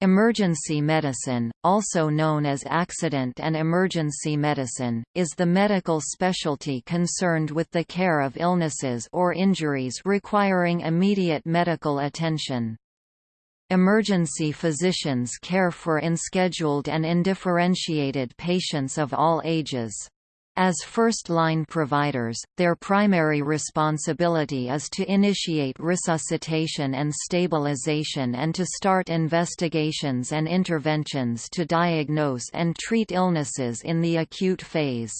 Emergency medicine, also known as accident and emergency medicine, is the medical specialty concerned with the care of illnesses or injuries requiring immediate medical attention. Emergency physicians care for unscheduled and undifferentiated patients of all ages. As first-line providers, their primary responsibility is to initiate resuscitation and stabilization and to start investigations and interventions to diagnose and treat illnesses in the acute phase.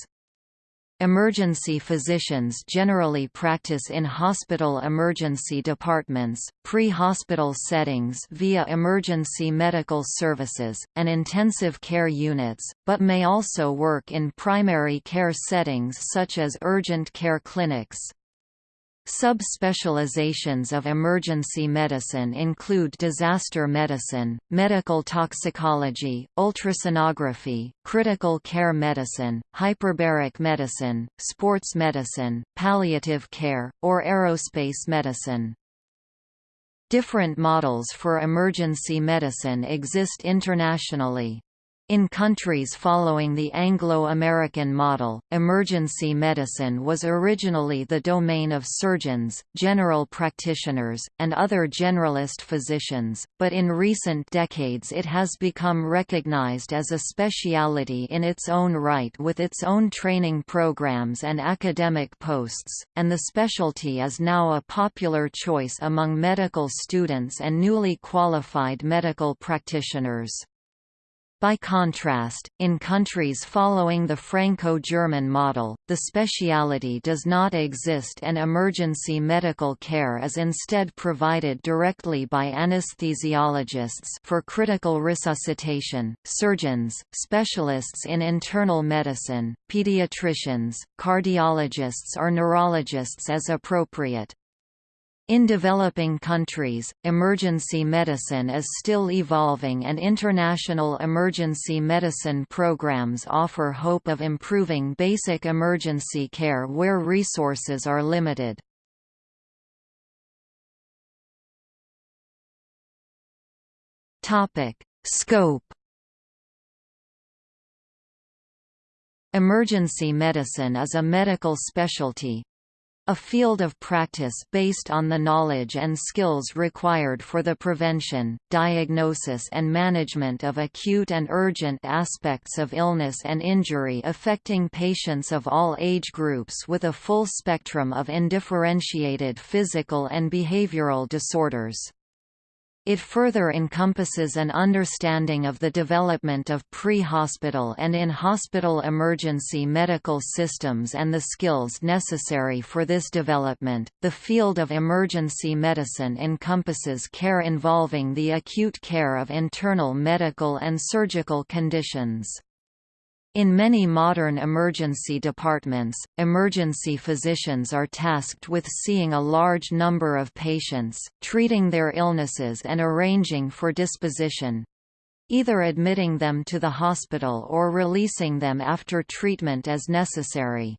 Emergency physicians generally practice in hospital emergency departments, pre-hospital settings via emergency medical services, and intensive care units, but may also work in primary care settings such as urgent care clinics. Subspecializations of emergency medicine include disaster medicine, medical toxicology, ultrasonography, critical care medicine, hyperbaric medicine, sports medicine, palliative care, or aerospace medicine. Different models for emergency medicine exist internationally. In countries following the Anglo-American model, emergency medicine was originally the domain of surgeons, general practitioners, and other generalist physicians, but in recent decades it has become recognized as a speciality in its own right with its own training programs and academic posts, and the specialty is now a popular choice among medical students and newly qualified medical practitioners. By contrast, in countries following the Franco-German model, the speciality does not exist and emergency medical care is instead provided directly by anesthesiologists for critical resuscitation, surgeons, specialists in internal medicine, pediatricians, cardiologists or neurologists as appropriate. In developing countries, emergency medicine is still evolving and international emergency medicine programs offer hope of improving basic emergency care where resources are limited. Scope Emergency medicine is a medical specialty, a field of practice based on the knowledge and skills required for the prevention, diagnosis and management of acute and urgent aspects of illness and injury affecting patients of all age groups with a full spectrum of undifferentiated physical and behavioral disorders. It further encompasses an understanding of the development of pre-hospital and in-hospital emergency medical systems and the skills necessary for this development. The field of emergency medicine encompasses care involving the acute care of internal medical and surgical conditions. In many modern emergency departments, emergency physicians are tasked with seeing a large number of patients, treating their illnesses and arranging for disposition either admitting them to the hospital or releasing them after treatment as necessary.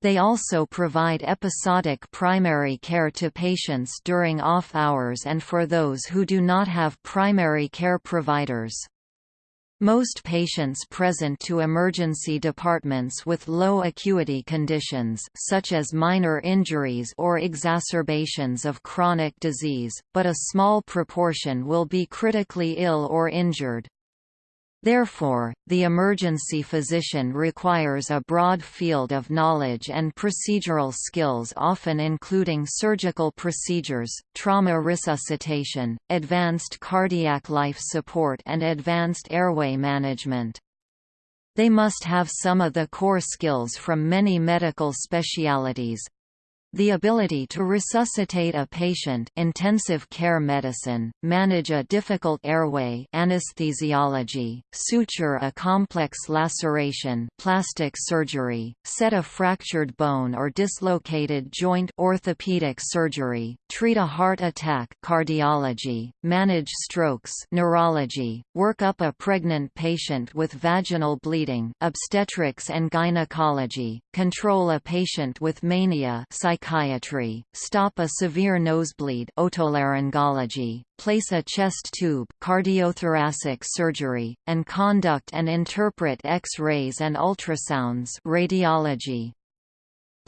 They also provide episodic primary care to patients during off hours and for those who do not have primary care providers. Most patients present to emergency departments with low acuity conditions such as minor injuries or exacerbations of chronic disease, but a small proportion will be critically ill or injured. Therefore, the emergency physician requires a broad field of knowledge and procedural skills often including surgical procedures, trauma resuscitation, advanced cardiac life support and advanced airway management. They must have some of the core skills from many medical specialities, the ability to resuscitate a patient intensive care medicine, manage a difficult airway anesthesiology, suture a complex laceration plastic surgery, set a fractured bone or dislocated joint orthopedic surgery, treat a heart attack cardiology, manage strokes neurology, work up a pregnant patient with vaginal bleeding obstetrics and gynecology, control a patient with mania psychiatry psychiatry, stop a severe nosebleed otolaryngology, place a chest tube cardiothoracic surgery, and conduct and interpret X-rays and ultrasounds radiology.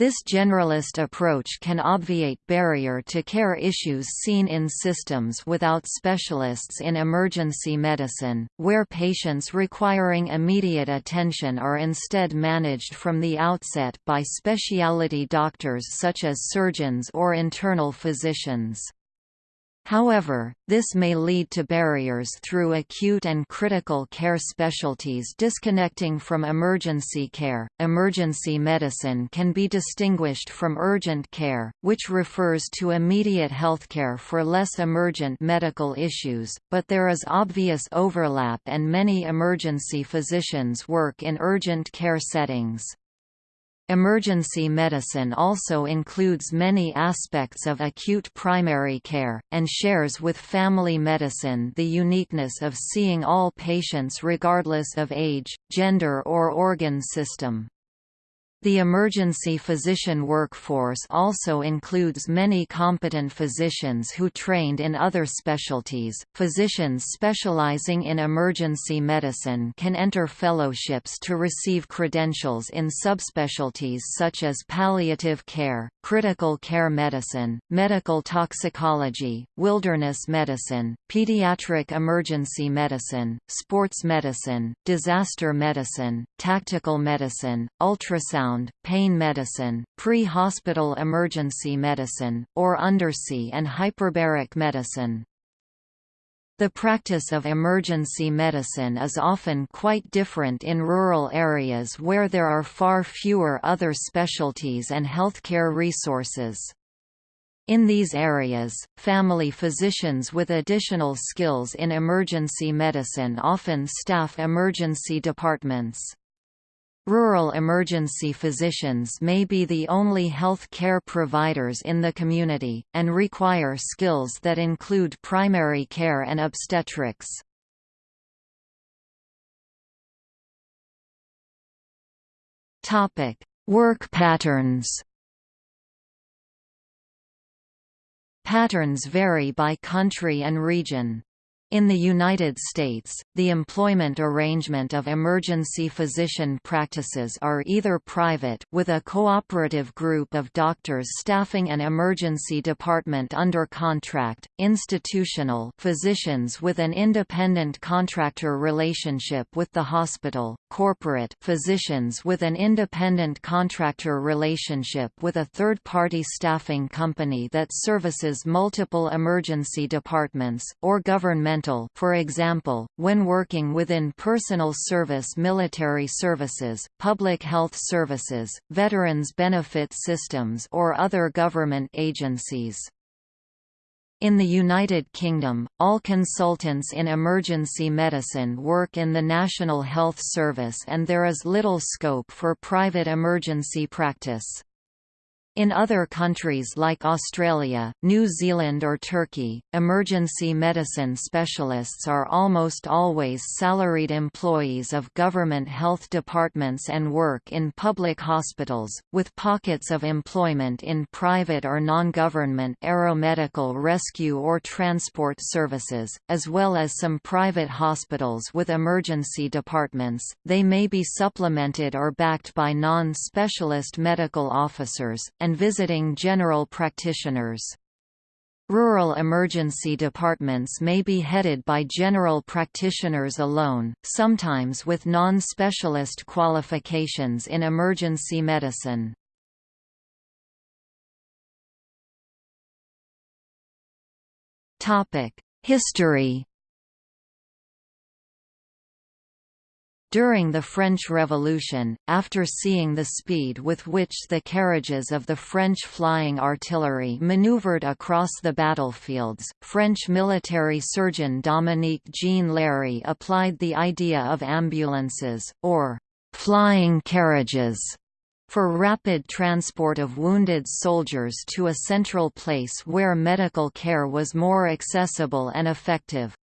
This generalist approach can obviate barrier to care issues seen in systems without specialists in emergency medicine, where patients requiring immediate attention are instead managed from the outset by specialty doctors such as surgeons or internal physicians. However, this may lead to barriers through acute and critical care specialties disconnecting from emergency care. Emergency medicine can be distinguished from urgent care, which refers to immediate healthcare for less emergent medical issues, but there is obvious overlap and many emergency physicians work in urgent care settings. Emergency medicine also includes many aspects of acute primary care, and shares with family medicine the uniqueness of seeing all patients regardless of age, gender or organ system. The emergency physician workforce also includes many competent physicians who trained in other specialties. Physicians specializing in emergency medicine can enter fellowships to receive credentials in subspecialties such as palliative care, critical care medicine, medical toxicology, wilderness medicine, pediatric emergency medicine, sports medicine, disaster medicine, tactical medicine, ultrasound pain medicine, pre-hospital emergency medicine, or undersea and hyperbaric medicine. The practice of emergency medicine is often quite different in rural areas where there are far fewer other specialties and healthcare resources. In these areas, family physicians with additional skills in emergency medicine often staff emergency departments. Rural emergency physicians may be the only health care providers in the community, and require skills that include primary care and obstetrics. Work patterns Patterns vary by country and region. In the United States, the employment arrangement of emergency physician practices are either private with a cooperative group of doctors staffing an emergency department under contract, institutional physicians with an independent contractor relationship with the hospital, corporate physicians with an independent contractor relationship with a third-party staffing company that services multiple emergency departments, or for example, when working within personal service military services, public health services, veterans benefit systems or other government agencies. In the United Kingdom, all consultants in emergency medicine work in the National Health Service and there is little scope for private emergency practice. In other countries like Australia, New Zealand or Turkey, emergency medicine specialists are almost always salaried employees of government health departments and work in public hospitals, with pockets of employment in private or non-government aeromedical rescue or transport services, as well as some private hospitals with emergency departments. They may be supplemented or backed by non-specialist medical officers, and visiting general practitioners. Rural emergency departments may be headed by general practitioners alone, sometimes with non-specialist qualifications in emergency medicine. History During the French Revolution, after seeing the speed with which the carriages of the French flying artillery maneuvered across the battlefields, French military surgeon Dominique Jean Larrey applied the idea of ambulances, or «flying carriages», for rapid transport of wounded soldiers to a central place where medical care was more accessible and effective.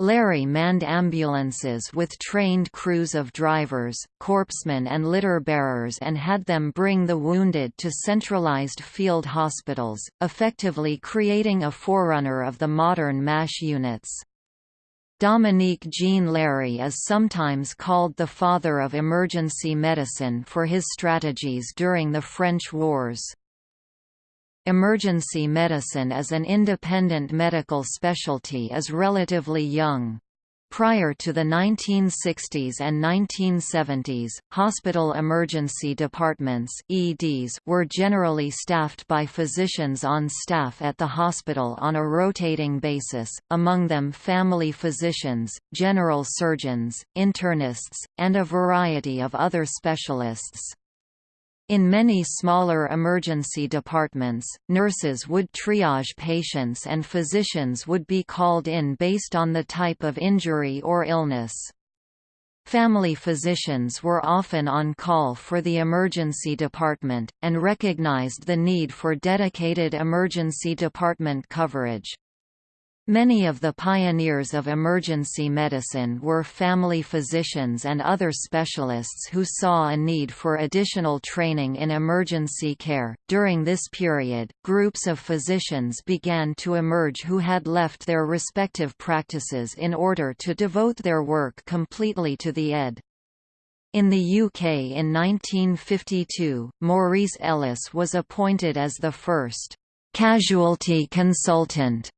Larrey manned ambulances with trained crews of drivers, corpsmen and litter bearers and had them bring the wounded to centralized field hospitals, effectively creating a forerunner of the modern MASH units. Dominique Jean Larrey is sometimes called the father of emergency medicine for his strategies during the French Wars. Emergency medicine as an independent medical specialty is relatively young. Prior to the 1960s and 1970s, hospital emergency departments EDs were generally staffed by physicians on staff at the hospital on a rotating basis, among them family physicians, general surgeons, internists, and a variety of other specialists. In many smaller emergency departments, nurses would triage patients and physicians would be called in based on the type of injury or illness. Family physicians were often on call for the emergency department, and recognized the need for dedicated emergency department coverage. Many of the pioneers of emergency medicine were family physicians and other specialists who saw a need for additional training in emergency care. During this period, groups of physicians began to emerge who had left their respective practices in order to devote their work completely to the ED. In the UK in 1952, Maurice Ellis was appointed as the first casualty consultant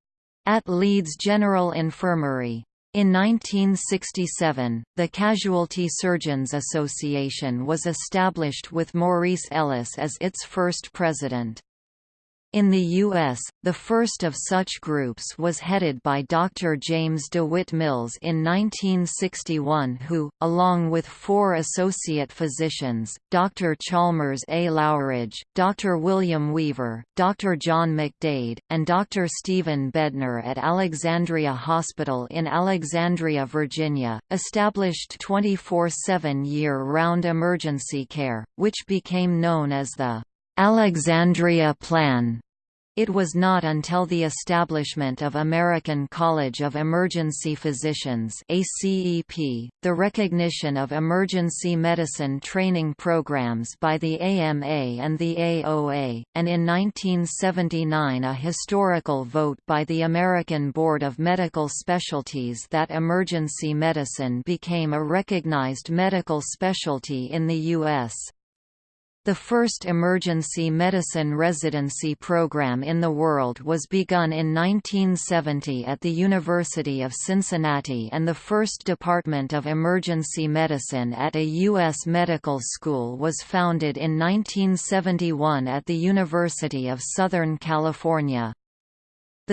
at Leeds General Infirmary. In 1967, the Casualty Surgeons Association was established with Maurice Ellis as its first president. In the U.S., the first of such groups was headed by Dr. James DeWitt Mills in 1961 who, along with four associate physicians, Dr. Chalmers A. Loughridge, Dr. William Weaver, Dr. John McDade, and Dr. Stephen Bednar at Alexandria Hospital in Alexandria, Virginia, established 24-7 year-round emergency care, which became known as the Alexandria Plan. It was not until the establishment of American College of Emergency Physicians ACEP, the recognition of emergency medicine training programs by the AMA and the AOA, and in 1979 a historical vote by the American Board of Medical Specialties that emergency medicine became a recognized medical specialty in the U.S. The first emergency medicine residency program in the world was begun in 1970 at the University of Cincinnati and the first Department of Emergency Medicine at a U.S. medical school was founded in 1971 at the University of Southern California.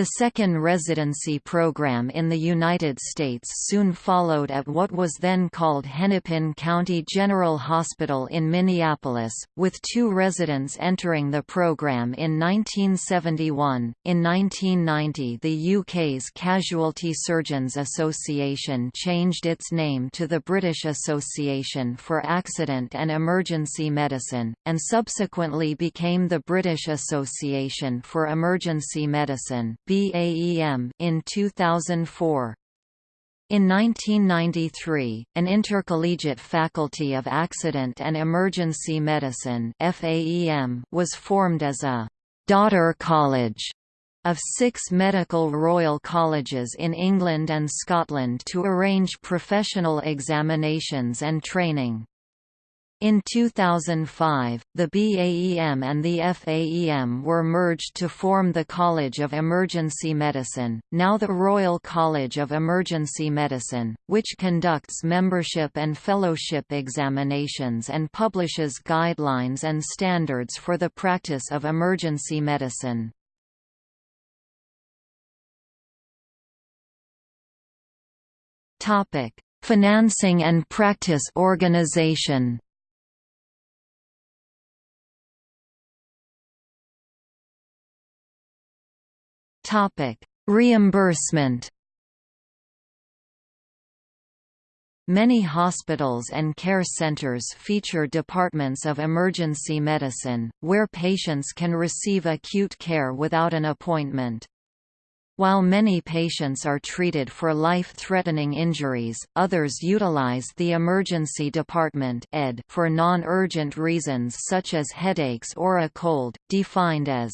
The second residency program in the United States soon followed at what was then called Hennepin County General Hospital in Minneapolis, with two residents entering the program in 1971. In 1990, the UK's Casualty Surgeons Association changed its name to the British Association for Accident and Emergency Medicine, and subsequently became the British Association for Emergency Medicine. BAEM in 2004. In 1993, an intercollegiate faculty of accident and emergency medicine FAEM was formed as a daughter college of six medical royal colleges in England and Scotland to arrange professional examinations and training. In 2005, the BAEM and the FAEM were merged to form the College of Emergency Medicine, now the Royal College of Emergency Medicine, which conducts membership and fellowship examinations and publishes guidelines and standards for the practice of emergency medicine. Financing and practice organization Topic: Reimbursement. Many hospitals and care centers feature departments of emergency medicine, where patients can receive acute care without an appointment. While many patients are treated for life-threatening injuries, others utilize the emergency department for non-urgent reasons such as headaches or a cold, defined as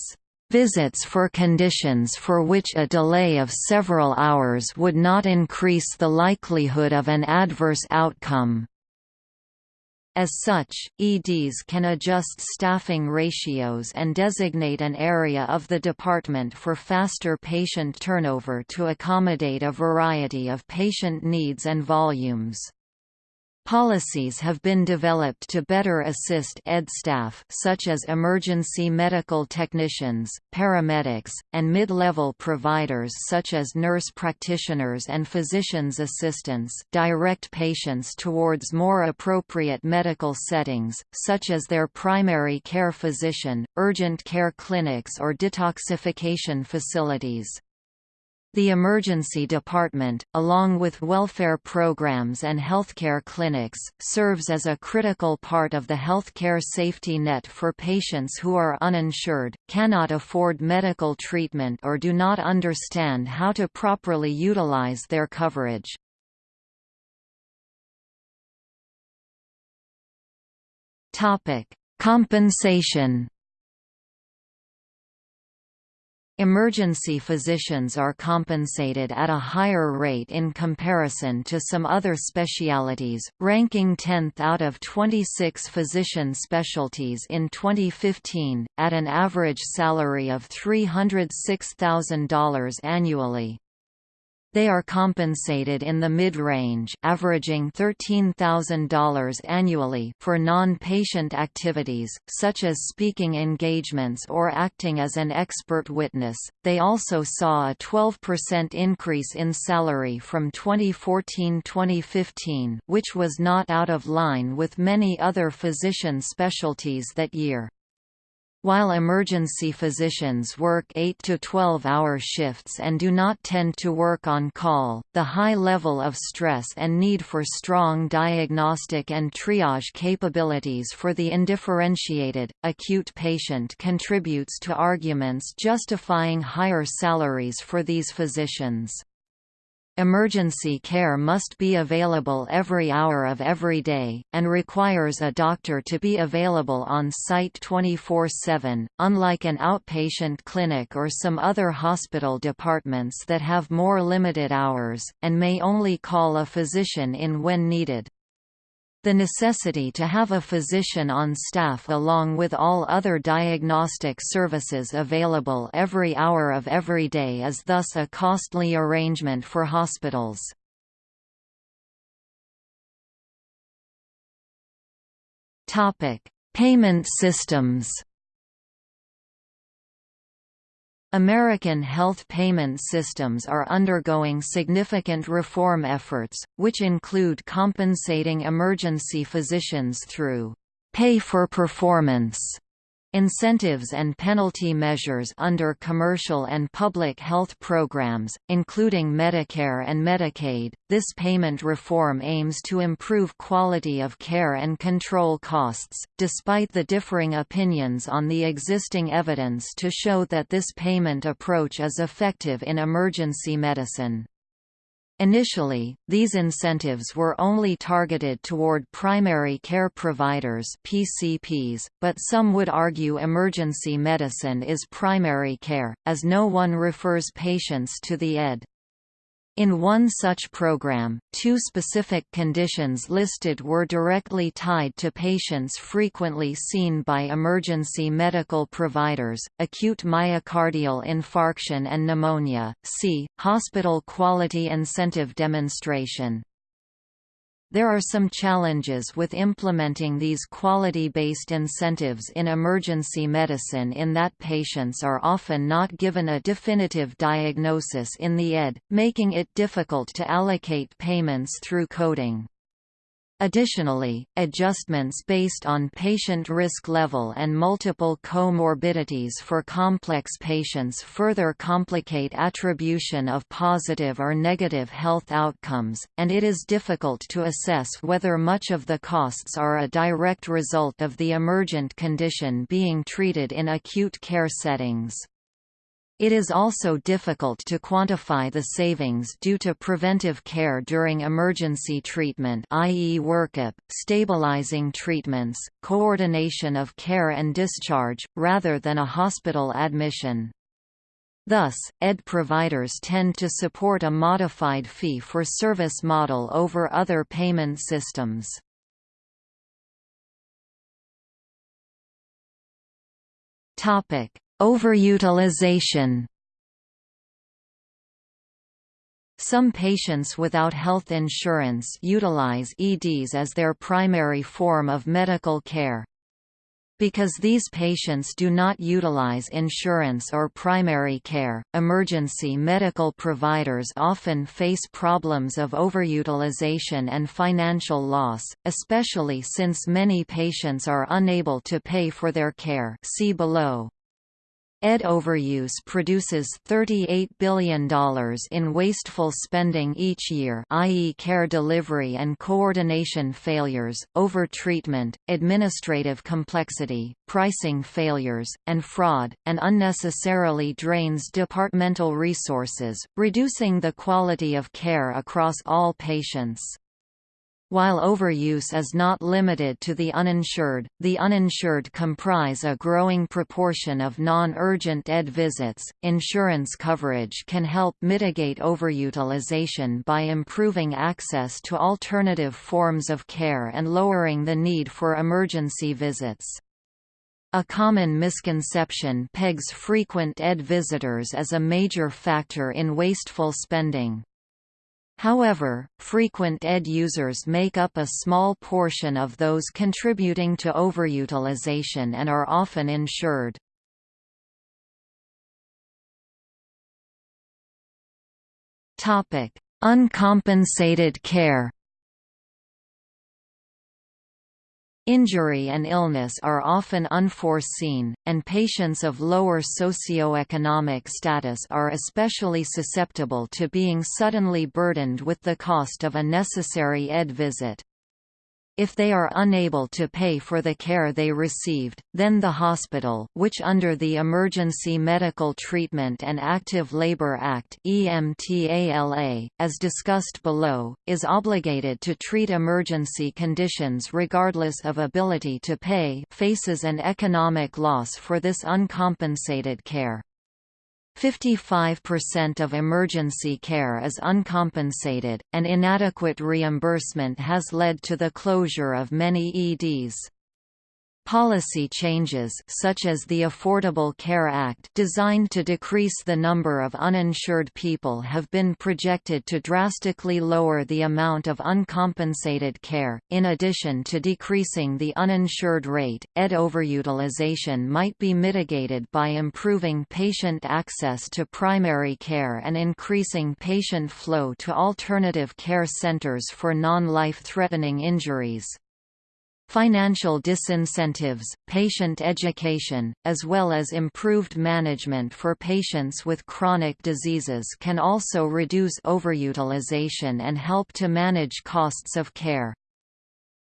visits for conditions for which a delay of several hours would not increase the likelihood of an adverse outcome. As such, EDs can adjust staffing ratios and designate an area of the department for faster patient turnover to accommodate a variety of patient needs and volumes. Policies have been developed to better assist ED staff such as emergency medical technicians, paramedics, and mid-level providers such as nurse practitioners and physician's assistants direct patients towards more appropriate medical settings, such as their primary care physician, urgent care clinics or detoxification facilities. The emergency department, along with welfare programs and healthcare clinics, serves as a critical part of the healthcare safety net for patients who are uninsured, cannot afford medical treatment or do not understand how to properly utilize their coverage. Compensation Emergency physicians are compensated at a higher rate in comparison to some other specialities, ranking 10th out of 26 physician specialties in 2015, at an average salary of $306,000 annually. They are compensated in the mid-range averaging $13,000 annually for non-patient activities, such as speaking engagements or acting as an expert witness. They also saw a 12% increase in salary from 2014-2015 which was not out of line with many other physician specialties that year. While emergency physicians work 8 to 12-hour shifts and do not tend to work on call, the high level of stress and need for strong diagnostic and triage capabilities for the undifferentiated, acute patient contributes to arguments justifying higher salaries for these physicians. Emergency care must be available every hour of every day, and requires a doctor to be available on site 24-7, unlike an outpatient clinic or some other hospital departments that have more limited hours, and may only call a physician in when needed. The necessity to have a physician on staff along with all other diagnostic services available every hour of every day is thus a costly arrangement for hospitals. Payment systems American health payment systems are undergoing significant reform efforts, which include compensating emergency physicians through pay for performance Incentives and penalty measures under commercial and public health programs, including Medicare and Medicaid. This payment reform aims to improve quality of care and control costs, despite the differing opinions on the existing evidence to show that this payment approach is effective in emergency medicine. Initially, these incentives were only targeted toward primary care providers PCPs, but some would argue emergency medicine is primary care, as no one refers patients to the ED. In one such program, two specific conditions listed were directly tied to patients frequently seen by emergency medical providers, acute myocardial infarction and pneumonia, see, Hospital Quality Incentive Demonstration. There are some challenges with implementing these quality-based incentives in emergency medicine in that patients are often not given a definitive diagnosis in the ED, making it difficult to allocate payments through coding. Additionally, adjustments based on patient risk level and multiple comorbidities for complex patients further complicate attribution of positive or negative health outcomes, and it is difficult to assess whether much of the costs are a direct result of the emergent condition being treated in acute care settings. It is also difficult to quantify the savings due to preventive care during emergency treatment i.e. workup, stabilizing treatments, coordination of care and discharge, rather than a hospital admission. Thus, ED providers tend to support a modified fee-for-service model over other payment systems. Topic: Overutilization Some patients without health insurance utilize EDs as their primary form of medical care. Because these patients do not utilize insurance or primary care, emergency medical providers often face problems of overutilization and financial loss, especially since many patients are unable to pay for their care see below. ED overuse produces $38 billion in wasteful spending each year i.e. care delivery and coordination failures, overtreatment, administrative complexity, pricing failures, and fraud, and unnecessarily drains departmental resources, reducing the quality of care across all patients. While overuse is not limited to the uninsured, the uninsured comprise a growing proportion of non-urgent ED visits. Insurance coverage can help mitigate overutilization by improving access to alternative forms of care and lowering the need for emergency visits. A common misconception pegs frequent ED visitors as a major factor in wasteful spending. However, frequent ED users make up a small portion of those contributing to overutilization and are often insured. Uncompensated care Injury and illness are often unforeseen, and patients of lower socioeconomic status are especially susceptible to being suddenly burdened with the cost of a necessary ED visit. If they are unable to pay for the care they received, then the hospital which under the Emergency Medical Treatment and Active Labor Act EMTALA, as discussed below, is obligated to treat emergency conditions regardless of ability to pay faces an economic loss for this uncompensated care. 55% of emergency care is uncompensated, and inadequate reimbursement has led to the closure of many EDs. Policy changes such as the Affordable Care Act designed to decrease the number of uninsured people have been projected to drastically lower the amount of uncompensated care. In addition to decreasing the uninsured rate, ED overutilization might be mitigated by improving patient access to primary care and increasing patient flow to alternative care centers for non-life-threatening injuries. Financial disincentives, patient education, as well as improved management for patients with chronic diseases can also reduce overutilization and help to manage costs of care.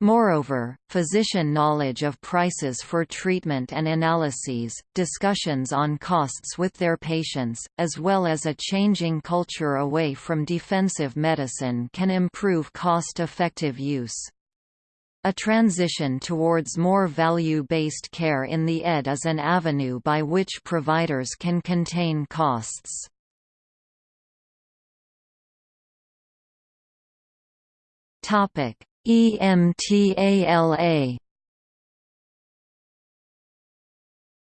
Moreover, physician knowledge of prices for treatment and analyses, discussions on costs with their patients, as well as a changing culture away from defensive medicine can improve cost-effective use. A transition towards more value-based care in the ED is an avenue by which providers can contain costs. EMTALA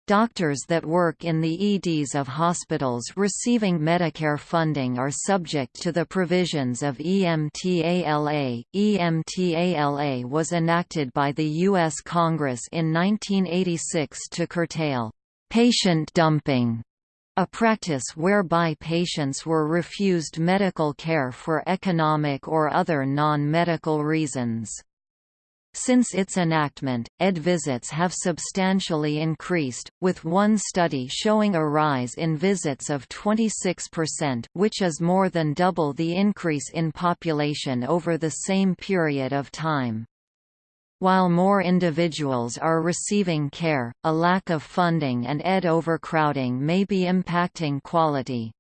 Doctors that work in the EDs of hospitals receiving Medicare funding are subject to the provisions of EMTALA. EMTALA was enacted by the U.S. Congress in 1986 to curtail patient dumping, a practice whereby patients were refused medical care for economic or other non-medical reasons. Since its enactment, ED visits have substantially increased, with one study showing a rise in visits of 26% which is more than double the increase in population over the same period of time. While more individuals are receiving care, a lack of funding and ED overcrowding may be impacting quality.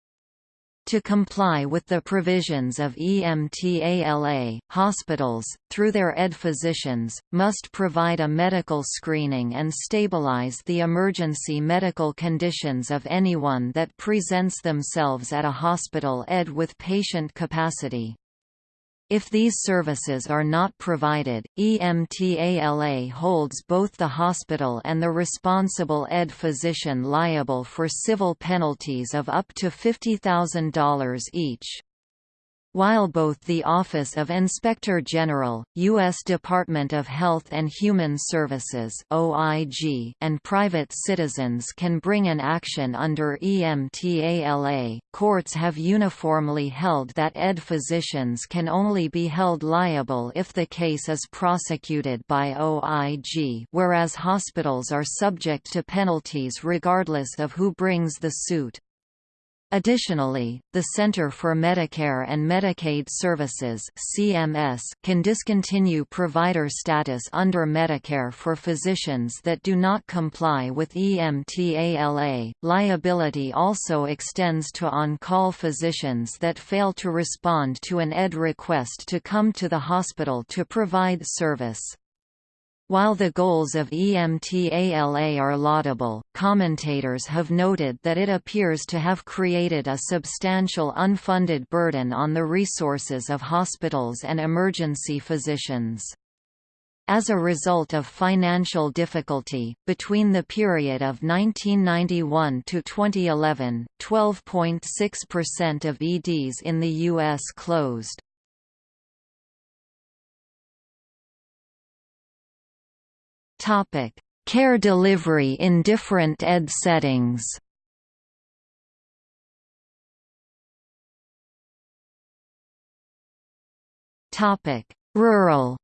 To comply with the provisions of EMTALA, hospitals, through their ED physicians, must provide a medical screening and stabilize the emergency medical conditions of anyone that presents themselves at a hospital ED with patient capacity. If these services are not provided, EMTALA holds both the hospital and the responsible ED physician liable for civil penalties of up to $50,000 each. While both the Office of Inspector General, U.S. Department of Health and Human Services (OIG), and private citizens can bring an action under EMTALA, courts have uniformly held that ED physicians can only be held liable if the case is prosecuted by OIG, whereas hospitals are subject to penalties regardless of who brings the suit. Additionally, the Center for Medicare and Medicaid Services (CMS) can discontinue provider status under Medicare for physicians that do not comply with EMTALA. Liability also extends to on-call physicians that fail to respond to an ED request to come to the hospital to provide service. While the goals of EMTALA are laudable, commentators have noted that it appears to have created a substantial unfunded burden on the resources of hospitals and emergency physicians. As a result of financial difficulty, between the period of 1991 to 2011, 12.6% of EDs in the U.S. closed. Topic: Care delivery in different ED settings. Topic: Rural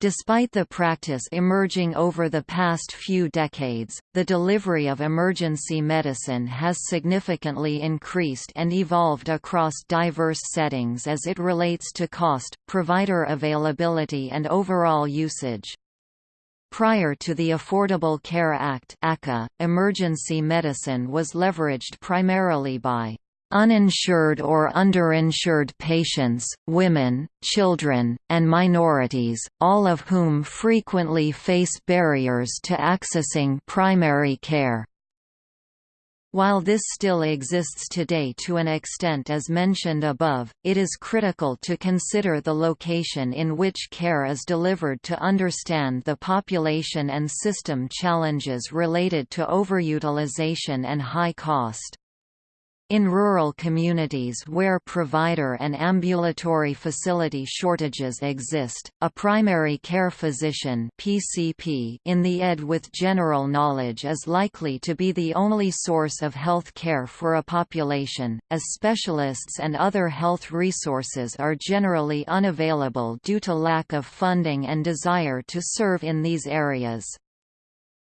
Despite the practice emerging over the past few decades, the delivery of emergency medicine has significantly increased and evolved across diverse settings as it relates to cost, provider availability and overall usage. Prior to the Affordable Care Act emergency medicine was leveraged primarily by uninsured or underinsured patients, women, children, and minorities, all of whom frequently face barriers to accessing primary care. While this still exists today to an extent as mentioned above, it is critical to consider the location in which care is delivered to understand the population and system challenges related to overutilization and high cost. In rural communities where provider and ambulatory facility shortages exist, a primary care physician PCP in the ED with general knowledge is likely to be the only source of health care for a population, as specialists and other health resources are generally unavailable due to lack of funding and desire to serve in these areas.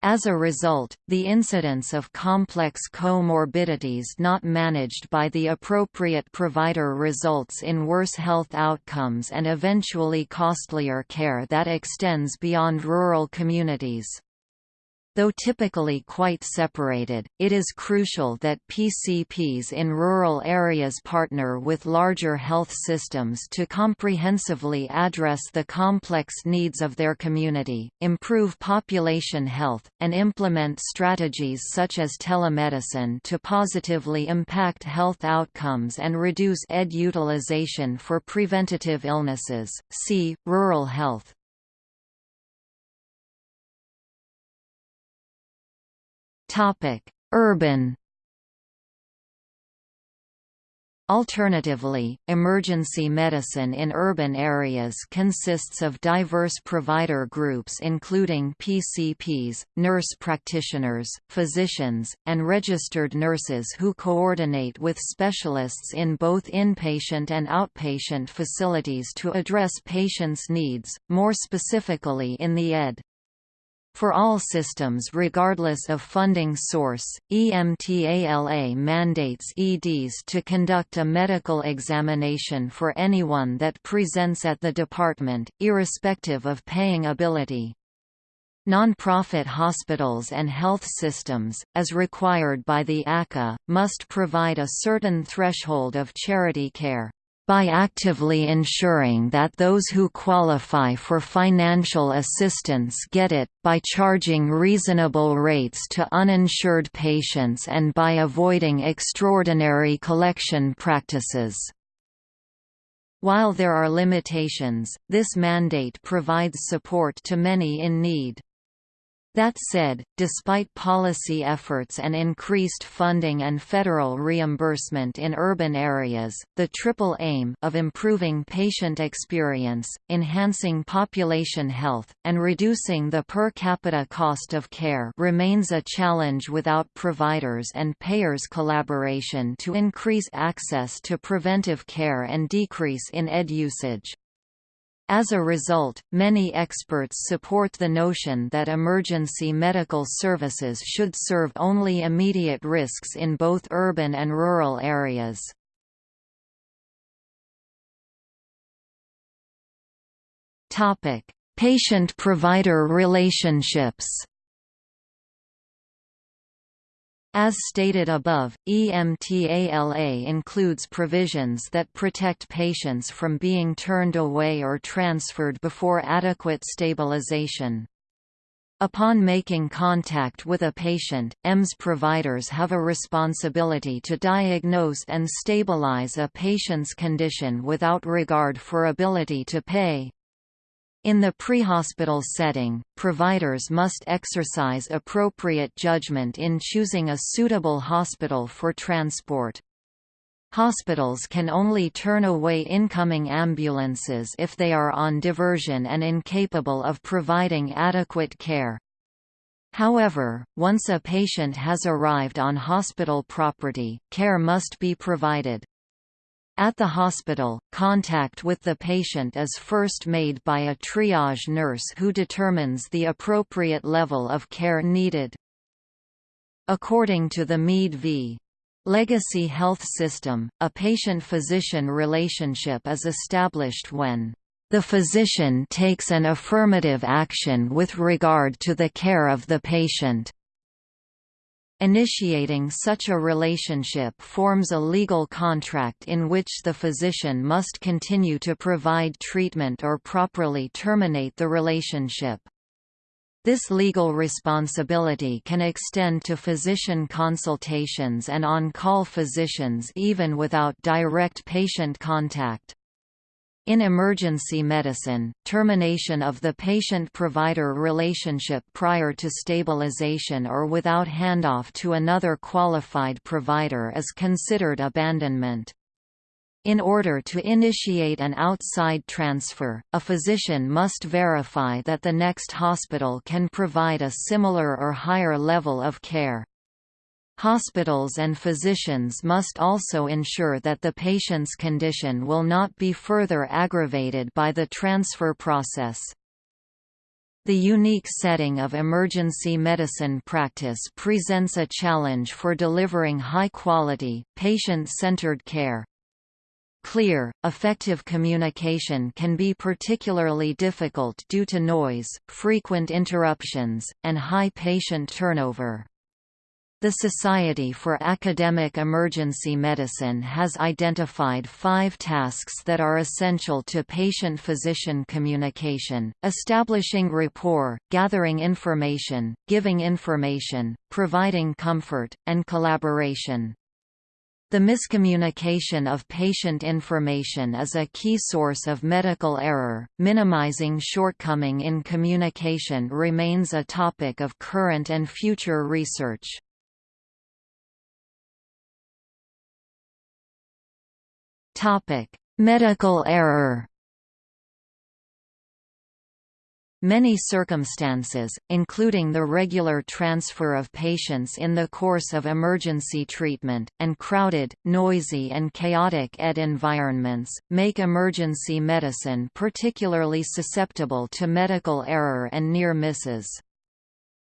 As a result, the incidence of complex comorbidities not managed by the appropriate provider results in worse health outcomes and eventually costlier care that extends beyond rural communities. Though typically quite separated, it is crucial that PCPs in rural areas partner with larger health systems to comprehensively address the complex needs of their community, improve population health, and implement strategies such as telemedicine to positively impact health outcomes and reduce ED utilization for preventative illnesses. See, Rural health. Urban Alternatively, emergency medicine in urban areas consists of diverse provider groups including PCPs, nurse practitioners, physicians, and registered nurses who coordinate with specialists in both inpatient and outpatient facilities to address patients' needs, more specifically in the ED. For all systems regardless of funding source, EMTALA mandates EDs to conduct a medical examination for anyone that presents at the department, irrespective of paying ability. Non-profit hospitals and health systems, as required by the ACA, must provide a certain threshold of charity care by actively ensuring that those who qualify for financial assistance get it, by charging reasonable rates to uninsured patients and by avoiding extraordinary collection practices. While there are limitations, this mandate provides support to many in need. That said, despite policy efforts and increased funding and federal reimbursement in urban areas, the triple aim of improving patient experience, enhancing population health, and reducing the per capita cost of care remains a challenge without providers and payers' collaboration to increase access to preventive care and decrease in ED usage. As a result, many experts support the notion that emergency medical services should serve only immediate risks in both urban and rural areas. Patient-provider relationships as stated above, EMTALA includes provisions that protect patients from being turned away or transferred before adequate stabilization. Upon making contact with a patient, EMS providers have a responsibility to diagnose and stabilize a patient's condition without regard for ability to pay. In the prehospital setting, providers must exercise appropriate judgment in choosing a suitable hospital for transport. Hospitals can only turn away incoming ambulances if they are on diversion and incapable of providing adequate care. However, once a patient has arrived on hospital property, care must be provided. At the hospital, contact with the patient is first made by a triage nurse who determines the appropriate level of care needed. According to the Mead v. Legacy Health System, a patient-physician relationship is established when the physician takes an affirmative action with regard to the care of the patient. Initiating such a relationship forms a legal contract in which the physician must continue to provide treatment or properly terminate the relationship. This legal responsibility can extend to physician consultations and on-call physicians even without direct patient contact. In emergency medicine, termination of the patient-provider relationship prior to stabilization or without handoff to another qualified provider is considered abandonment. In order to initiate an outside transfer, a physician must verify that the next hospital can provide a similar or higher level of care. Hospitals and physicians must also ensure that the patient's condition will not be further aggravated by the transfer process. The unique setting of emergency medicine practice presents a challenge for delivering high-quality, patient-centered care. Clear, effective communication can be particularly difficult due to noise, frequent interruptions, and high patient turnover. The Society for Academic Emergency Medicine has identified five tasks that are essential to patient-physician communication, establishing rapport, gathering information, giving information, providing comfort, and collaboration. The miscommunication of patient information is a key source of medical error. Minimizing shortcoming in communication remains a topic of current and future research. Topic: Medical error. Many circumstances, including the regular transfer of patients in the course of emergency treatment, and crowded, noisy and chaotic ED environments, make emergency medicine particularly susceptible to medical error and near misses.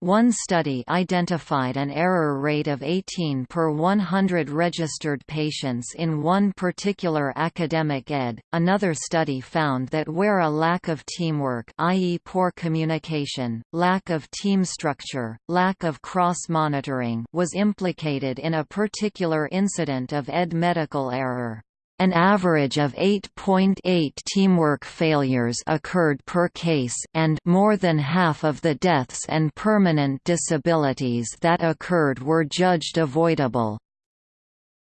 One study identified an error rate of 18 per 100 registered patients in one particular academic ED. Another study found that where a lack of teamwork, i.e. poor communication, lack of team structure, lack of cross-monitoring was implicated in a particular incident of ED medical error. An average of 8.8 .8 teamwork failures occurred per case and more than half of the deaths and permanent disabilities that occurred were judged avoidable.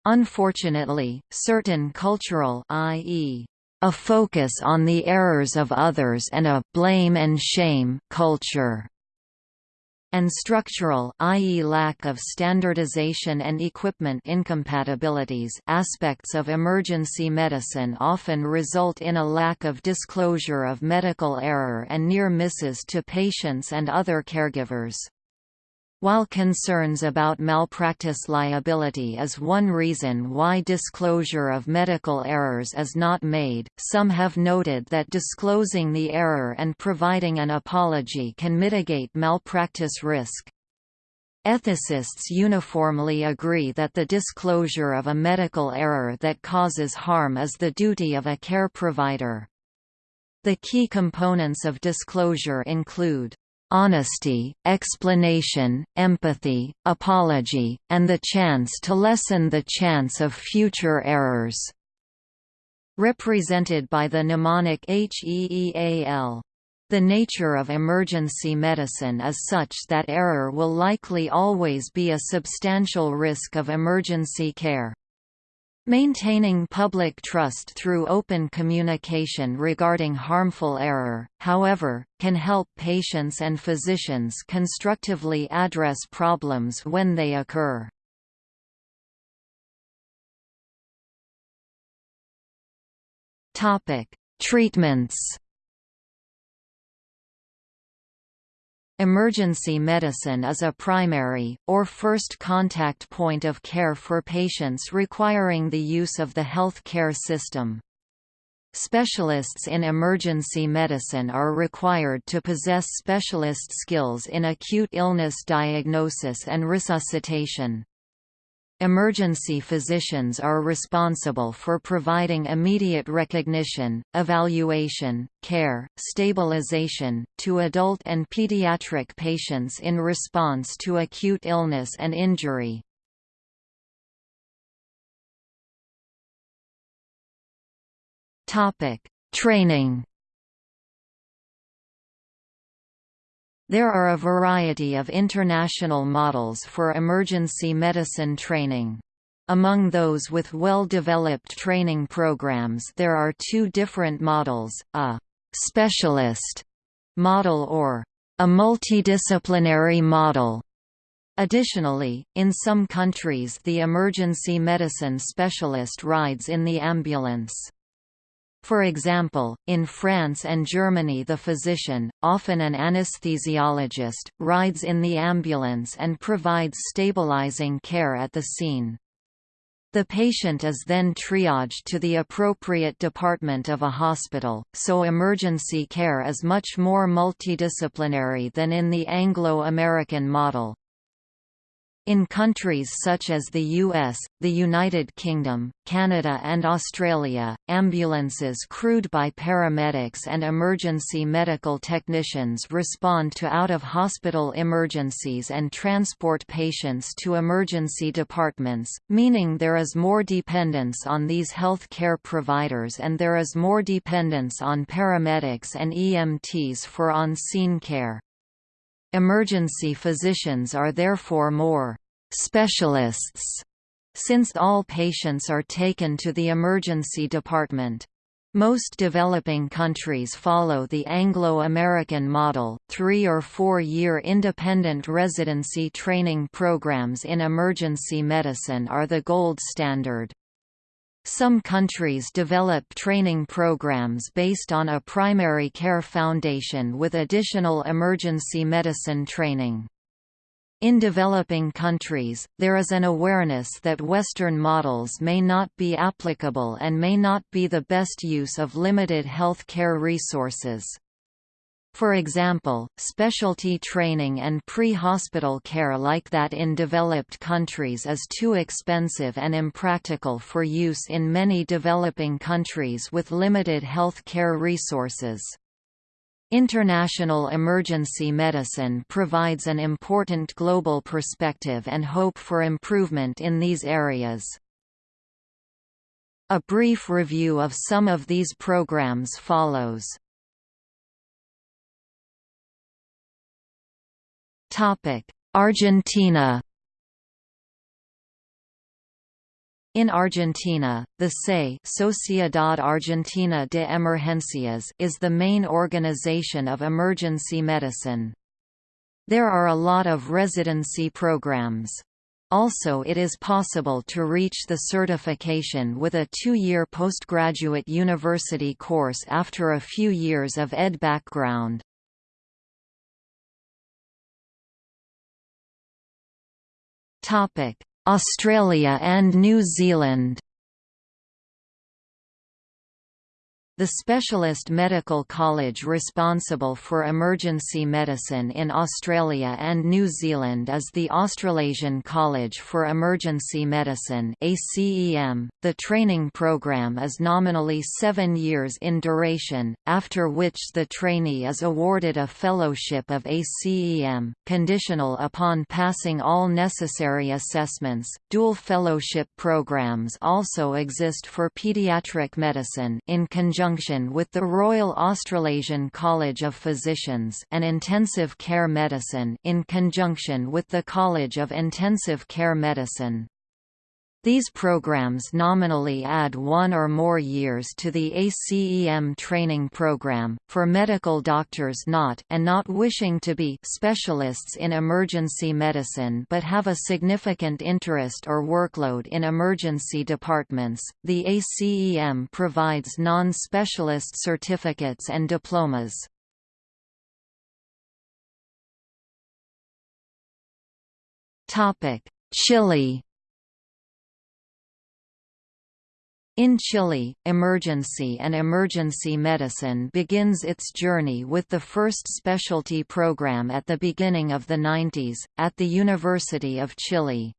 Unfortunately, certain cultural i.e., a focus on the errors of others and a blame and shame culture and structural i.e. lack of standardization and equipment incompatibilities aspects of emergency medicine often result in a lack of disclosure of medical error and near misses to patients and other caregivers. While concerns about malpractice liability is one reason why disclosure of medical errors is not made, some have noted that disclosing the error and providing an apology can mitigate malpractice risk. Ethicists uniformly agree that the disclosure of a medical error that causes harm is the duty of a care provider. The key components of disclosure include honesty, explanation, empathy, apology, and the chance to lessen the chance of future errors." Represented by the mnemonic HEEAL. The nature of emergency medicine is such that error will likely always be a substantial risk of emergency care. Maintaining public trust through open communication regarding harmful error, however, can help patients and physicians constructively address problems when they occur. Treatments Emergency medicine is a primary, or first contact point of care for patients requiring the use of the health care system. Specialists in emergency medicine are required to possess specialist skills in acute illness diagnosis and resuscitation. Emergency physicians are responsible for providing immediate recognition, evaluation, care, stabilization, to adult and pediatric patients in response to acute illness and injury. Training There are a variety of international models for emergency medicine training. Among those with well-developed training programs there are two different models, a «specialist» model or a multidisciplinary model. Additionally, in some countries the emergency medicine specialist rides in the ambulance. For example, in France and Germany the physician, often an anesthesiologist, rides in the ambulance and provides stabilizing care at the scene. The patient is then triaged to the appropriate department of a hospital, so emergency care is much more multidisciplinary than in the Anglo-American model. In countries such as the US, the United Kingdom, Canada and Australia, ambulances crewed by paramedics and emergency medical technicians respond to out-of-hospital emergencies and transport patients to emergency departments, meaning there is more dependence on these health care providers and there is more dependence on paramedics and EMTs for on-scene care. Emergency physicians are therefore more «specialists» since all patients are taken to the emergency department. Most developing countries follow the Anglo-American model, three- or four-year independent residency training programs in emergency medicine are the gold standard. Some countries develop training programs based on a primary care foundation with additional emergency medicine training. In developing countries, there is an awareness that Western models may not be applicable and may not be the best use of limited health care resources. For example, specialty training and pre-hospital care like that in developed countries is too expensive and impractical for use in many developing countries with limited health care resources. International emergency medicine provides an important global perspective and hope for improvement in these areas. A brief review of some of these programs follows. Argentina In Argentina, the SE Sociedad Argentina de Emergencias is the main organization of emergency medicine. There are a lot of residency programs. Also it is possible to reach the certification with a two-year postgraduate university course after a few years of ED background. Australia and New Zealand The specialist medical college responsible for emergency medicine in Australia and New Zealand is the Australasian College for Emergency Medicine. .The training program is nominally seven years in duration, after which the trainee is awarded a fellowship of ACEM, conditional upon passing all necessary assessments. Dual fellowship programs also exist for pediatric medicine in conjunction conjunction with the Royal Australasian College of Physicians and Intensive Care Medicine in conjunction with the College of Intensive Care Medicine. These programs nominally add one or more years to the ACEM training program, for medical doctors not and not wishing to be specialists in emergency medicine but have a significant interest or workload in emergency departments. The ACEM provides non-specialist certificates and diplomas. Topic: Chile In Chile, emergency and emergency medicine begins its journey with the first specialty program at the beginning of the 90s, at the University of Chile.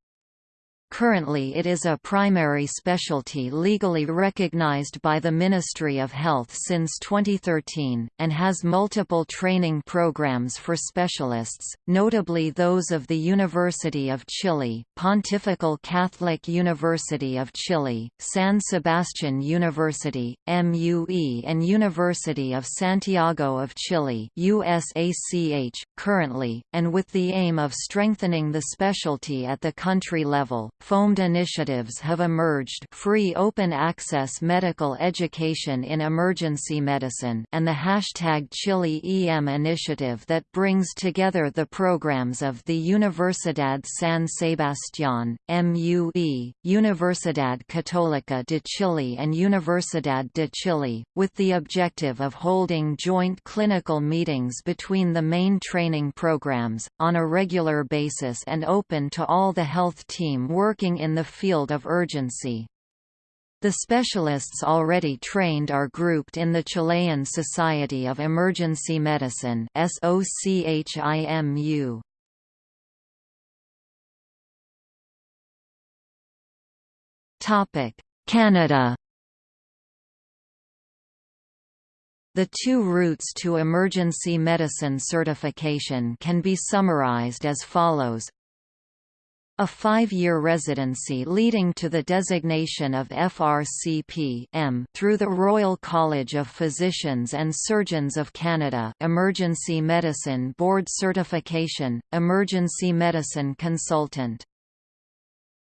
Currently it is a primary specialty legally recognized by the Ministry of Health since 2013, and has multiple training programs for specialists, notably those of the University of Chile, Pontifical Catholic University of Chile, San Sebastian University, MUE and University of Santiago of Chile USACH, currently, and with the aim of strengthening the specialty at the country level, FOAMED initiatives have emerged free open access medical education in emergency medicine and the hashtag Chile EM initiative that brings together the programs of the Universidad San Sebastián, MUE, Universidad Católica de Chile and Universidad de Chile, with the objective of holding joint clinical meetings between the main training programs, on a regular basis and open to all the health team working working in the field of urgency. The specialists already trained are grouped in the Chilean Society of Emergency Medicine SOCHIMU. Topic: Canada The two routes to emergency medicine certification can be summarized as follows a five-year residency leading to the designation of FRCP through the Royal College of Physicians and Surgeons of Canada Emergency Medicine Board Certification, Emergency Medicine Consultant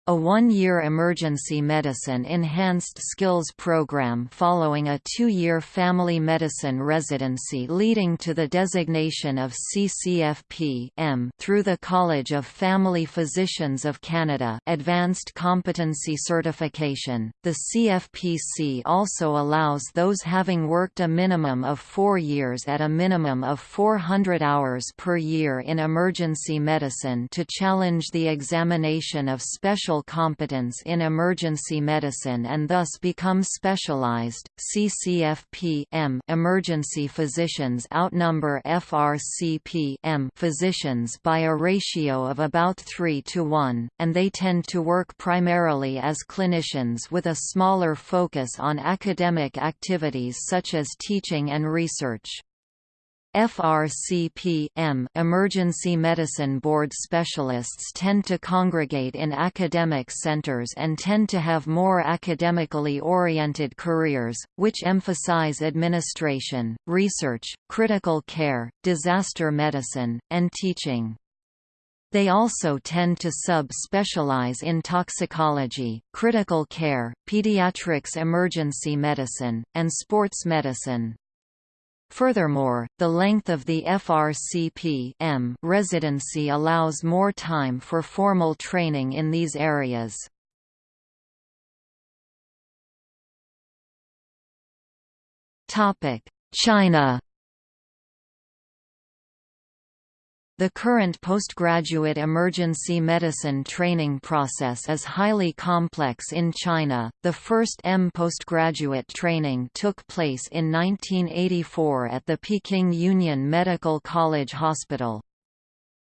a one-year emergency medicine enhanced skills program following a two-year family medicine residency leading to the designation of CCFP M through the College of Family Physicians of Canada Advanced Competency Certification. The CFPC also allows those having worked a minimum of four years at a minimum of 400 hours per year in emergency medicine to challenge the examination of special professional competence in emergency medicine and thus become specialized. CCFP emergency physicians outnumber FRCP physicians by a ratio of about 3 to 1, and they tend to work primarily as clinicians with a smaller focus on academic activities such as teaching and research. FRCP-M emergency medicine board specialists tend to congregate in academic centers and tend to have more academically oriented careers, which emphasize administration, research, critical care, disaster medicine, and teaching. They also tend to sub-specialize in toxicology, critical care, pediatrics emergency medicine, and sports medicine. Furthermore, the length of the FRCP -M residency allows more time for formal training in these areas. China The current postgraduate emergency medicine training process is highly complex in China. The first M postgraduate training took place in 1984 at the Peking Union Medical College Hospital.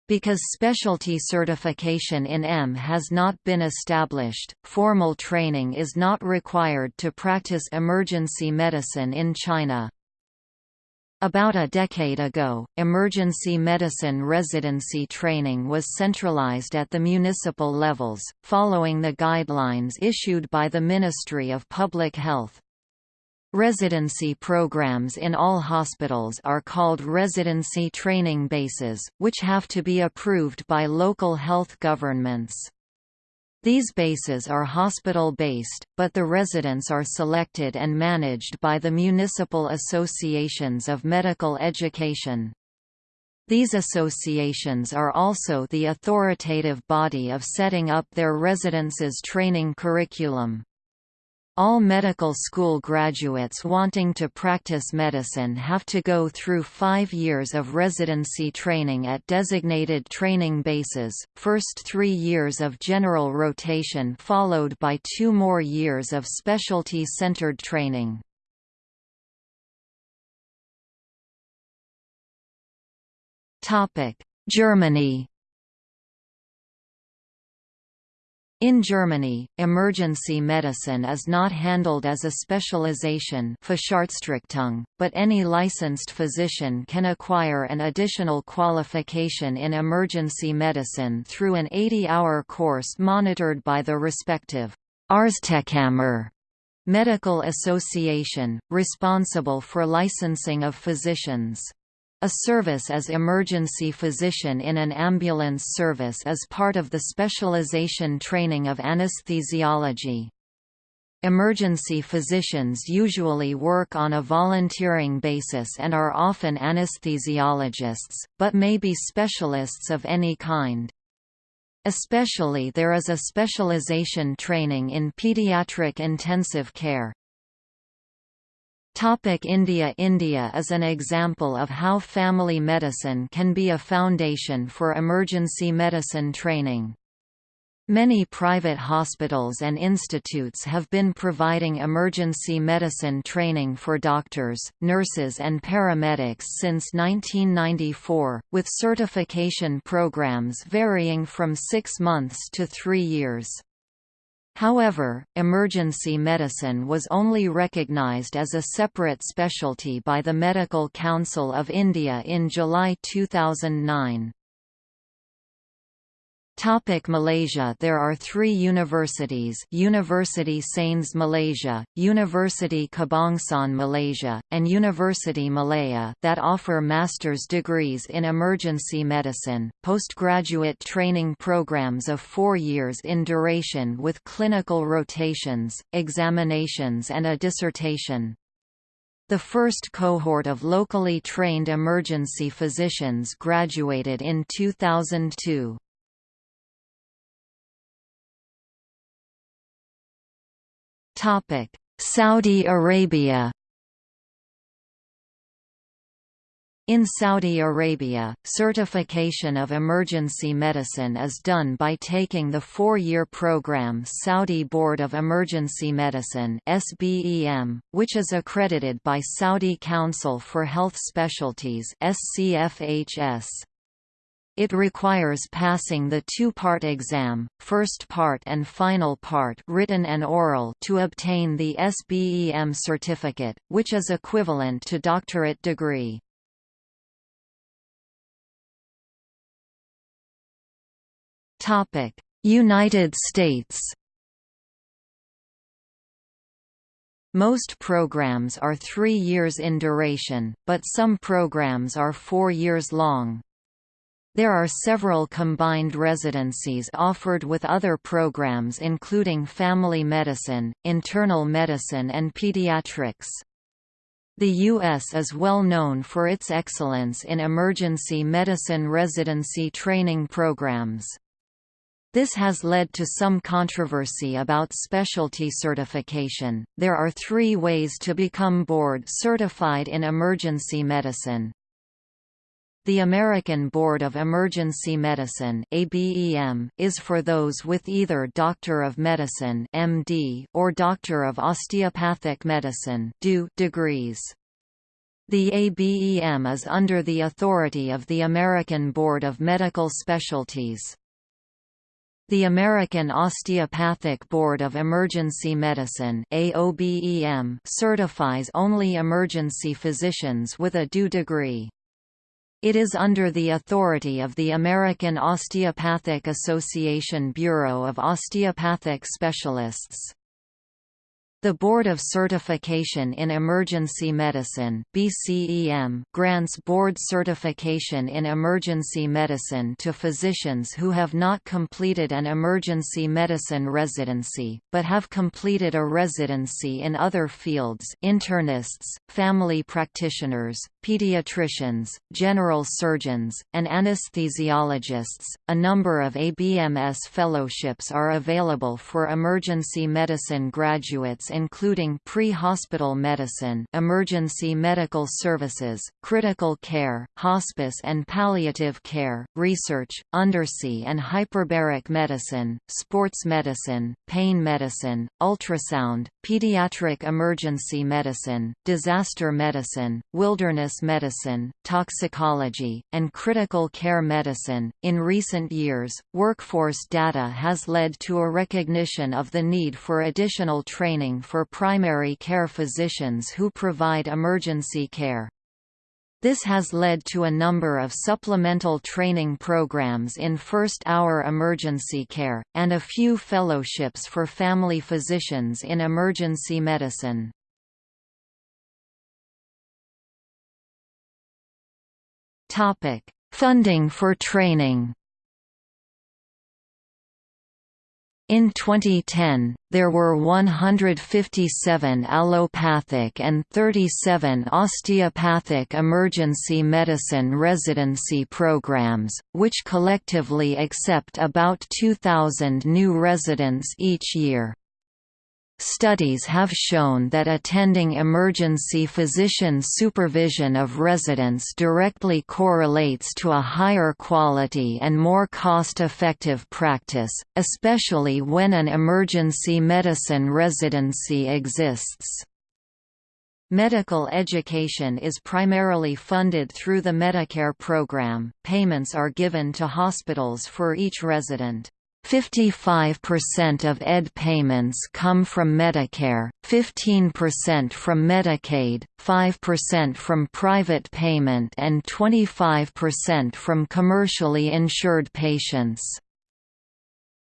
Because specialty certification in M has not been established, formal training is not required to practice emergency medicine in China. About a decade ago, emergency medicine residency training was centralized at the municipal levels, following the guidelines issued by the Ministry of Public Health. Residency programs in all hospitals are called residency training bases, which have to be approved by local health governments. These bases are hospital-based, but the residents are selected and managed by the municipal associations of medical education. These associations are also the authoritative body of setting up their residents' training curriculum. All medical school graduates wanting to practice medicine have to go through five years of residency training at designated training bases, first three years of general rotation followed by two more years of specialty-centered training. Germany In Germany, emergency medicine is not handled as a specialization but any licensed physician can acquire an additional qualification in emergency medicine through an 80-hour course monitored by the respective Arztkammer medical association, responsible for licensing of physicians. A service as emergency physician in an ambulance service is part of the specialization training of anesthesiology. Emergency physicians usually work on a volunteering basis and are often anesthesiologists, but may be specialists of any kind. Especially there is a specialization training in pediatric intensive care. Topic India India is an example of how family medicine can be a foundation for emergency medicine training. Many private hospitals and institutes have been providing emergency medicine training for doctors, nurses and paramedics since 1994, with certification programs varying from six months to three years. However, emergency medicine was only recognised as a separate specialty by the Medical Council of India in July 2009. Topic Malaysia There are three universities University Sains Malaysia, University Kebangsaan Malaysia, and University Malaya that offer master's degrees in emergency medicine, postgraduate training programs of four years in duration with clinical rotations, examinations and a dissertation. The first cohort of locally trained emergency physicians graduated in 2002. Saudi Arabia In Saudi Arabia, certification of emergency medicine is done by taking the four-year program Saudi Board of Emergency Medicine which is accredited by Saudi Council for Health Specialties. It requires passing the two-part exam, first part and final part written and oral to obtain the SBEM certificate, which is equivalent to doctorate degree. United States. Most programs are three years in duration, but some programs are four years long. There are several combined residencies offered with other programs including family medicine, internal medicine and pediatrics. The U.S. is well known for its excellence in emergency medicine residency training programs. This has led to some controversy about specialty certification. There are three ways to become board certified in emergency medicine. The American Board of Emergency Medicine (ABEM) is for those with either Doctor of Medicine (MD) or Doctor of Osteopathic Medicine degrees. The ABEM is under the authority of the American Board of Medical Specialties. The American Osteopathic Board of Emergency Medicine AOBEM certifies only emergency physicians with a DO degree. It is under the authority of the American Osteopathic Association Bureau of Osteopathic Specialists. The Board of Certification in Emergency Medicine BCEM grants board certification in emergency medicine to physicians who have not completed an emergency medicine residency, but have completed a residency in other fields internists, family practitioners, pediatricians, general surgeons, and anesthesiologists. A number of ABMS fellowships are available for emergency medicine graduates including pre-hospital medicine emergency medical services, critical care, hospice and palliative care, research, undersea and hyperbaric medicine, sports medicine, pain medicine, ultrasound, pediatric emergency medicine, disaster medicine, wilderness medicine, toxicology, and critical care medicine. In recent years, workforce data has led to a recognition of the need for additional training for primary care physicians who provide emergency care. This has led to a number of supplemental training programs in first-hour emergency care, and a few fellowships for family physicians in emergency medicine. Funding for training In 2010, there were 157 allopathic and 37 osteopathic emergency medicine residency programs, which collectively accept about 2,000 new residents each year. Studies have shown that attending emergency physician supervision of residents directly correlates to a higher quality and more cost-effective practice, especially when an emergency medicine residency exists. Medical education is primarily funded through the Medicare program. Payments are given to hospitals for each resident. 55% of ED payments come from Medicare, 15% from Medicaid, 5% from private payment and 25% from commercially insured patients.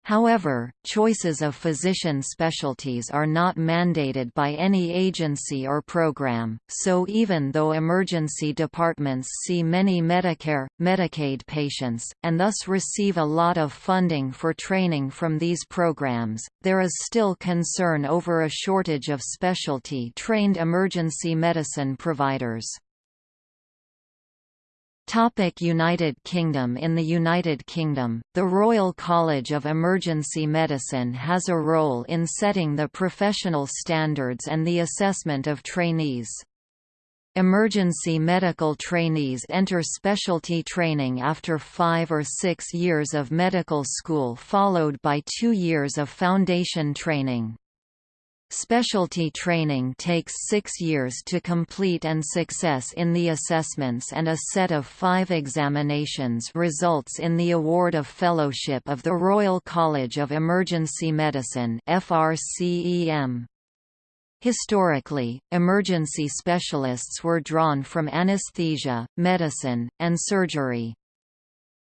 However, choices of physician specialties are not mandated by any agency or program, so even though emergency departments see many Medicare, Medicaid patients, and thus receive a lot of funding for training from these programs, there is still concern over a shortage of specialty-trained emergency medicine providers. Topic United Kingdom In the United Kingdom, the Royal College of Emergency Medicine has a role in setting the professional standards and the assessment of trainees. Emergency medical trainees enter specialty training after five or six years of medical school followed by two years of foundation training. Specialty training takes six years to complete and success in the assessments and a set of five examinations results in the award of Fellowship of the Royal College of Emergency Medicine. Historically, emergency specialists were drawn from anesthesia, medicine, and surgery.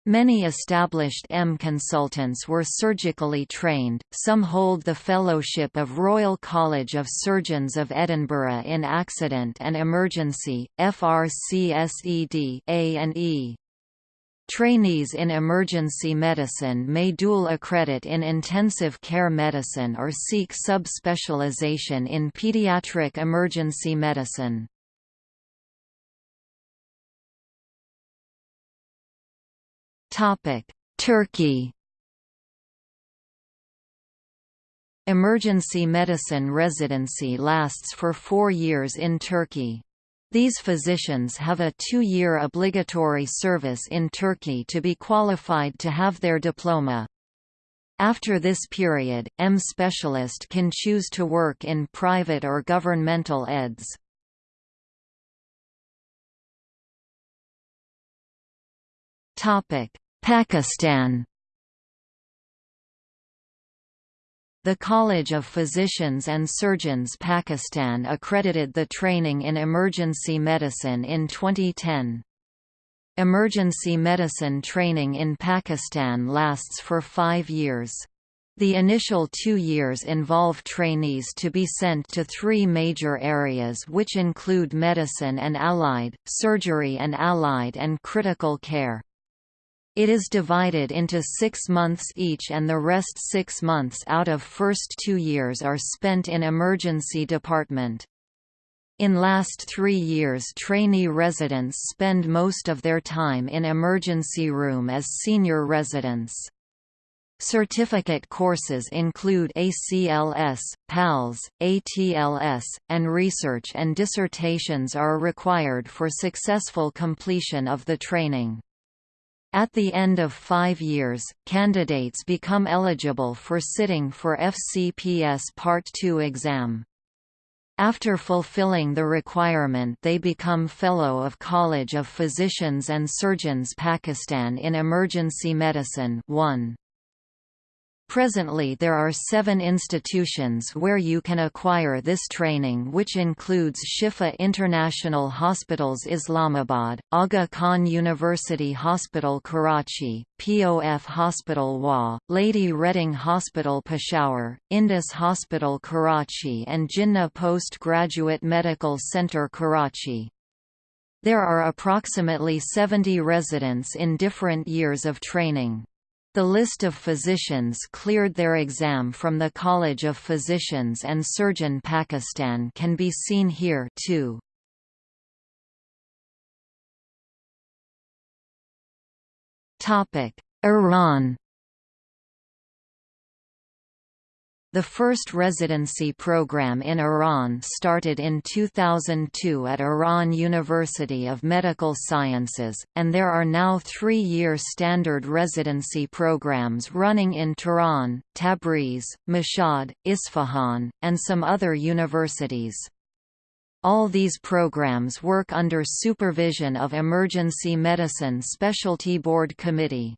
Many established M consultants were surgically trained, some hold the Fellowship of Royal College of Surgeons of Edinburgh in Accident and Emergency, FRCSED A and E. Trainees in emergency medicine may dual accredit in intensive care medicine or seek subspecialization in pediatric emergency medicine. Turkey Emergency medicine residency lasts for four years in Turkey. These physicians have a two-year obligatory service in Turkey to be qualified to have their diploma. After this period, M specialist can choose to work in private or governmental EDS. Pakistan The College of Physicians and Surgeons Pakistan accredited the training in emergency medicine in 2010. Emergency medicine training in Pakistan lasts for five years. The initial two years involve trainees to be sent to three major areas which include medicine and allied, surgery and allied and critical care. It is divided into six months each and the rest six months out of first two years are spent in emergency department. In last three years trainee residents spend most of their time in emergency room as senior residents. Certificate courses include ACLS, PALS, ATLS, and research and dissertations are required for successful completion of the training. At the end of five years, candidates become eligible for sitting for FCPS Part II exam. After fulfilling the requirement they become Fellow of College of Physicians and Surgeons Pakistan in Emergency Medicine 1. Presently there are seven institutions where you can acquire this training which includes Shifa International Hospitals Islamabad, Aga Khan University Hospital Karachi, POF Hospital Wah, Lady Reading Hospital Peshawar, Indus Hospital Karachi and Jinnah Postgraduate Medical Center Karachi. There are approximately 70 residents in different years of training. The list of physicians cleared their exam from the College of Physicians and Surgeon Pakistan can be seen here too. Iran The first residency program in Iran started in 2002 at Iran University of Medical Sciences, and there are now three-year standard residency programs running in Tehran, Tabriz, Mashhad, Isfahan, and some other universities. All these programs work under supervision of Emergency Medicine Specialty Board Committee.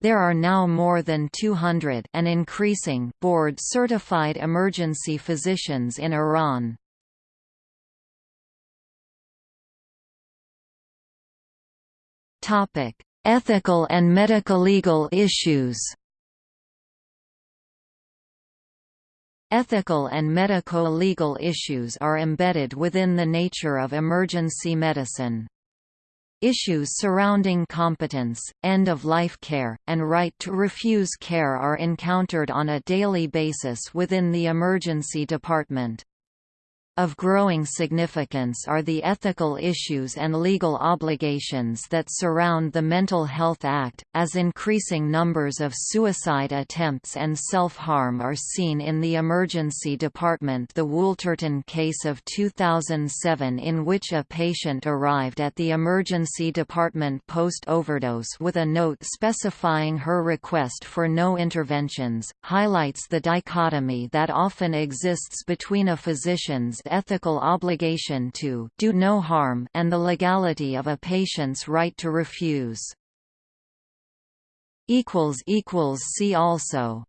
There are now more than 200 and increasing board-certified emergency physicians in Iran. Topic: Ethical and medico-legal issues. Ethical and medico-legal issues are embedded within the nature of emergency medicine. Issues surrounding competence, end-of-life care, and right to refuse care are encountered on a daily basis within the emergency department. Of growing significance are the ethical issues and legal obligations that surround the Mental Health Act, as increasing numbers of suicide attempts and self-harm are seen in the emergency department. The Wooltorton case of 2007 in which a patient arrived at the emergency department post-overdose with a note specifying her request for no interventions, highlights the dichotomy that often exists between a physician's ethical obligation to do no harm and the legality of a patient's right to refuse. See also